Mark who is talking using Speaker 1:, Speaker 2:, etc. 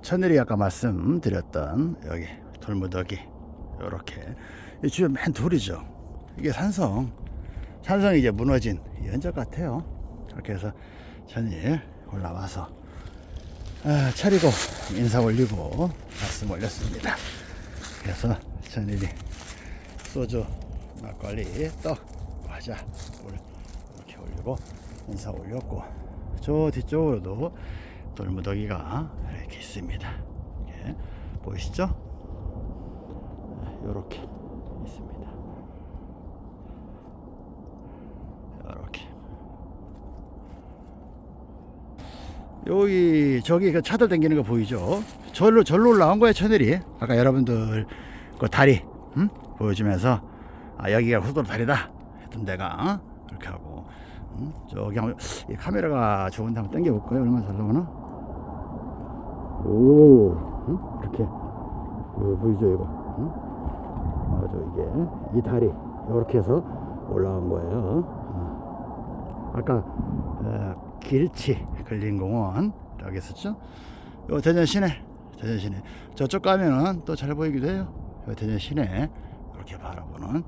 Speaker 1: 천일이 아까 말씀드렸던 여기 돌무더기 요렇게. 이 주변 맨 돌이죠. 이게 산성. 산성이 이제 무너진 이 흔적 같아요. 그렇게 해서 천일 올라와서 아, 차리고 인사 올리고 말씀 올렸습니다. 그래서 천일이 소주 막걸리 떡 과자 물 이렇게 올리고 인사 올렸고 저 뒤쪽으로도 돌무더기가 이렇게 있습니다. 이렇게 보이시죠? 이렇게 있습니다. 이렇게 여기 저기 그 차들 당기는 거 보이죠? 절로 절로 올라온 거예요 천일이 아까 여러분들 그 다리 음? 보여주면서 아 여기가 후돌 다리다 했던 데가 어? 이렇게 하고 음? 저기 한번 이 카메라가 좋은데 한번 당겨 볼까요? 얼마나 잘 나오나? 오 응? 이렇게 이거 보이죠 이거 응? 아주 이게 이 다리 이렇게 해서 올라온 거예요 어. 아까 어, 길치 근린공원 라고 했었죠 요 대전 시내 대전 시내 저쪽 가면은 또 잘 보이기도 해요 요 대전 시내 이렇게 바라보는